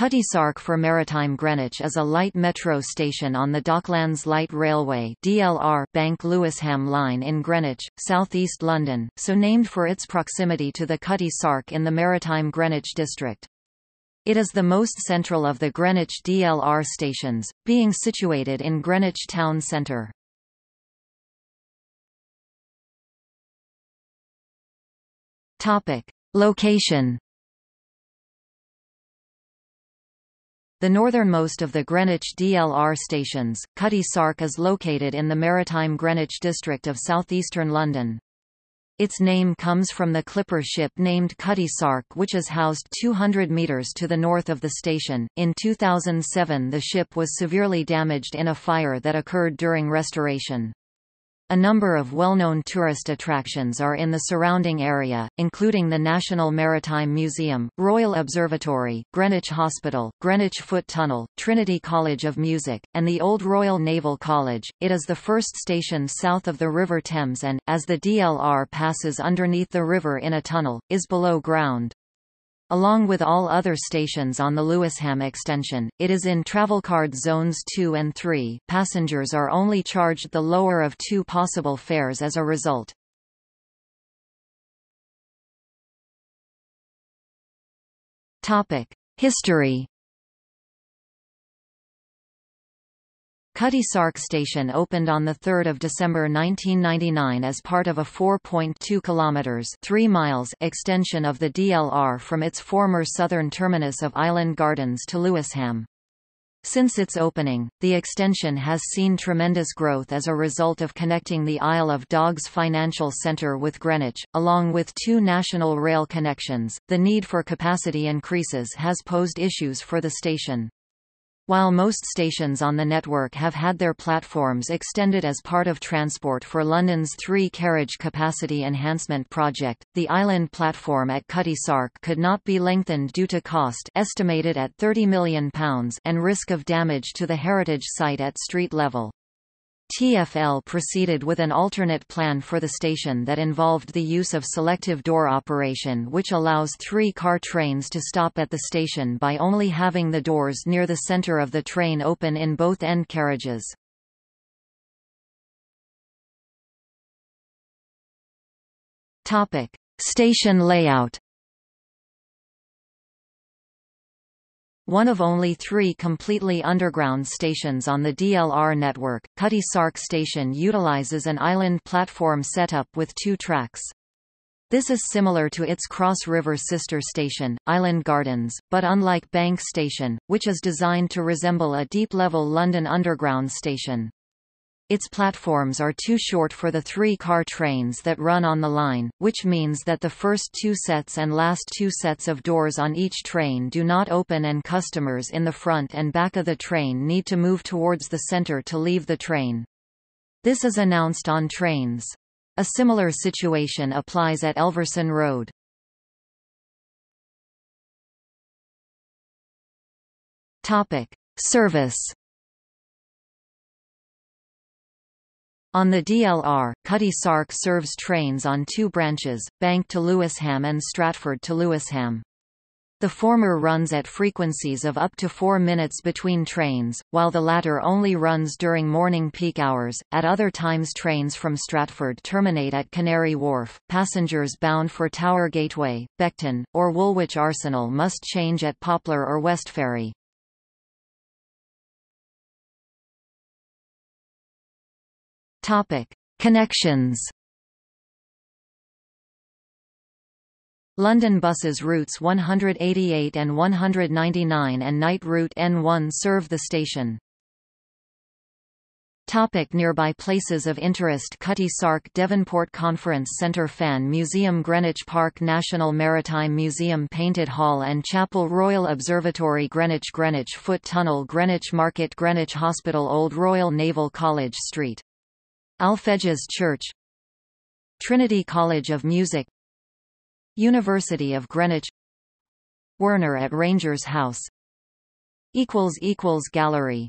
Cutty Sark for Maritime Greenwich is a light metro station on the Docklands Light Railway DLR Bank Lewisham Line in Greenwich, southeast London, so named for its proximity to the Cutty Sark in the Maritime Greenwich district. It is the most central of the Greenwich DLR stations, being situated in Greenwich town centre. Location The northernmost of the Greenwich DLR stations, Cutty Sark is located in the maritime Greenwich district of southeastern London. Its name comes from the clipper ship named Cutty Sark which is housed 200 metres to the north of the station. In 2007 the ship was severely damaged in a fire that occurred during restoration. A number of well-known tourist attractions are in the surrounding area, including the National Maritime Museum, Royal Observatory, Greenwich Hospital, Greenwich Foot Tunnel, Trinity College of Music, and the Old Royal Naval College. It is the first station south of the River Thames and, as the DLR passes underneath the river in a tunnel, is below ground. Along with all other stations on the Lewisham extension, it is in Travelcard Zones 2 and 3 passengers are only charged the lower of two possible fares as a result. History Cutty Sark Station opened on 3 December 1999 as part of a 4.2 km 3 miles extension of the DLR from its former southern terminus of Island Gardens to Lewisham. Since its opening, the extension has seen tremendous growth as a result of connecting the Isle of Dogs Financial Centre with Greenwich, along with two national rail connections. The need for capacity increases has posed issues for the station. While most stations on the network have had their platforms extended as part of Transport for London's three-carriage capacity enhancement project, the island platform at Cutty Sark could not be lengthened due to cost estimated at £30 million and risk of damage to the heritage site at street level. TfL proceeded with an alternate plan for the station that involved the use of selective door operation which allows three-car trains to stop at the station by only having the doors near the center of the train open in both end carriages. Station layout One of only three completely underground stations on the DLR network, Cutty Sark Station utilizes an island platform setup with two tracks. This is similar to its Cross River sister station, Island Gardens, but unlike Bank Station, which is designed to resemble a deep-level London Underground station. Its platforms are too short for the three-car trains that run on the line, which means that the first two sets and last two sets of doors on each train do not open and customers in the front and back of the train need to move towards the center to leave the train. This is announced on trains. A similar situation applies at Elverson Road. Service On the DLR, Cutty Sark serves trains on two branches, Bank to Lewisham and Stratford to Lewisham. The former runs at frequencies of up to 4 minutes between trains, while the latter only runs during morning peak hours. At other times, trains from Stratford terminate at Canary Wharf. Passengers bound for Tower Gateway, Beckton, or Woolwich Arsenal must change at Poplar or Westferry. Topic: Connections. London buses routes 188 and 199 and night route N1 serve the station. Topic nearby places of interest Cutty Sark Devonport Conference Centre Fan Museum Greenwich Park National Maritime Museum Painted Hall and Chapel Royal Observatory Greenwich Greenwich Foot Tunnel Greenwich Market Greenwich Hospital Old Royal Naval College Street Alfeges Church Trinity College of Music University of Greenwich Wernher at Rangers House. Gallery